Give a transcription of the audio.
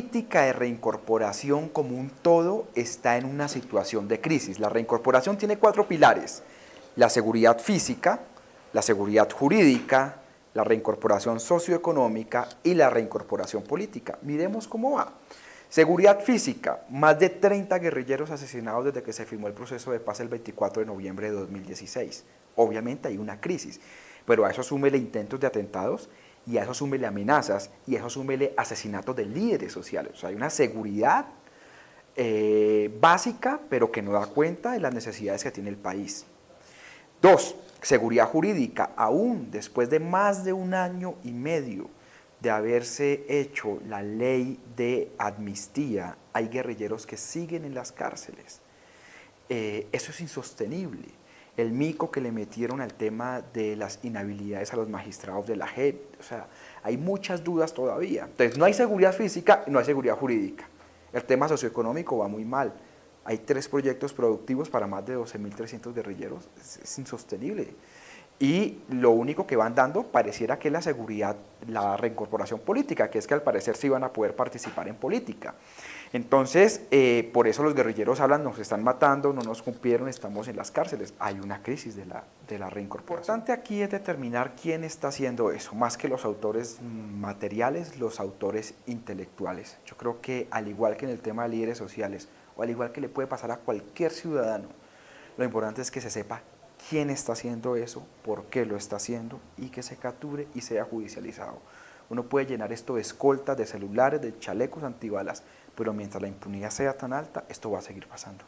dinámica de reincorporación como un todo está en una situación de crisis. La reincorporación tiene cuatro pilares, la seguridad física, la seguridad jurídica, la reincorporación socioeconómica y la reincorporación política. Miremos cómo va. Seguridad física, más de 30 guerrilleros asesinados desde que se firmó el proceso de paz el 24 de noviembre de 2016. Obviamente hay una crisis, pero a eso súmele intentos de atentados y a eso súmele amenazas y a eso súmele asesinatos de líderes sociales. Hay una seguridad eh, básica, pero que no da cuenta de las necesidades que tiene el país. Dos, seguridad jurídica, aún después de más de un año y medio de haberse hecho la ley de amnistía, hay guerrilleros que siguen en las cárceles. Eh, eso es insostenible. El mico que le metieron al tema de las inhabilidades a los magistrados de la JEP, o sea, hay muchas dudas todavía. Entonces, no hay seguridad física y no hay seguridad jurídica. El tema socioeconómico va muy mal. Hay tres proyectos productivos para más de 12.300 guerrilleros. es insostenible y lo único que van dando pareciera que es la seguridad, la reincorporación política, que es que al parecer sí van a poder participar en política. Entonces, eh, por eso los guerrilleros hablan, nos están matando, no nos cumplieron, estamos en las cárceles. Hay una crisis de la, de la reincorporación. Lo importante aquí es determinar quién está haciendo eso, más que los autores materiales, los autores intelectuales. Yo creo que al igual que en el tema de líderes sociales, o al igual que le puede pasar a cualquier ciudadano, lo importante es que se sepa quién está haciendo eso, por qué lo está haciendo y que se capture y sea judicializado. Uno puede llenar esto de escoltas, de celulares, de chalecos antibalas, pero mientras la impunidad sea tan alta, esto va a seguir pasando.